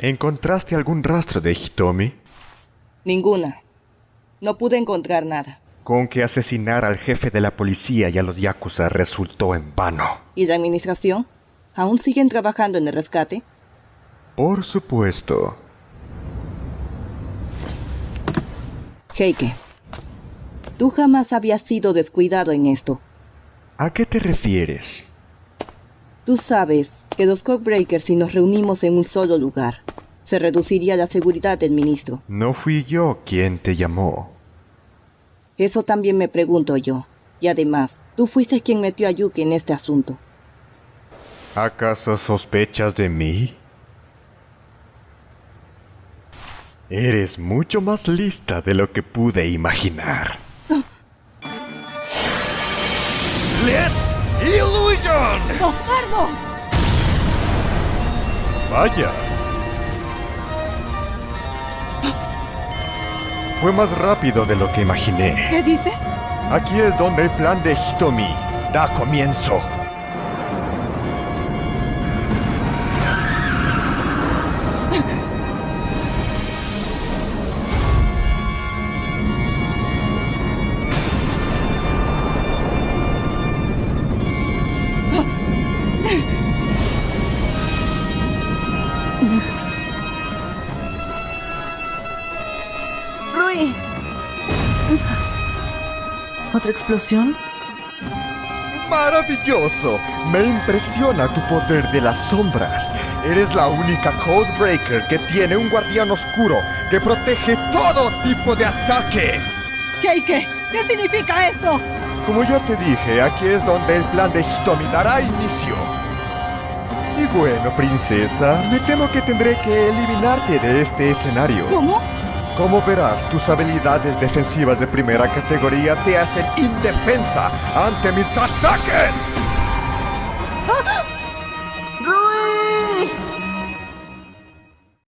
¿Encontraste algún rastro de Hitomi? Ninguna. No pude encontrar nada. Con que asesinar al jefe de la policía y a los Yakuza resultó en vano. ¿Y la administración? ¿Aún siguen trabajando en el rescate? Por supuesto. Heike, tú jamás habías sido descuidado en esto. ¿A qué te refieres? Tú sabes que los Cockbreakers si nos reunimos en un solo lugar, se reduciría la seguridad del ministro. No fui yo quien te llamó. Eso también me pregunto yo. Y además, tú fuiste quien metió a Yuki en este asunto. ¿Acaso sospechas de mí? Eres mucho más lista de lo que pude imaginar. ¡Let's Illusion! ¡Bastardo! Vaya. Fue más rápido de lo que imaginé. ¿Qué dices? Aquí es donde el plan de Hitomi da comienzo. ¿Otra explosión? ¡Maravilloso! Me impresiona tu poder de las sombras. Eres la única Codebreaker que tiene un guardián oscuro que protege todo tipo de ataque. Heike, ¿qué significa esto? Como ya te dije, aquí es donde el plan de Hitomi dará inicio. Y bueno, princesa, me temo que tendré que eliminarte de este escenario. ¿Cómo? Como verás, tus habilidades defensivas de primera categoría te hacen indefensa ante mis ataques. ¡Ah!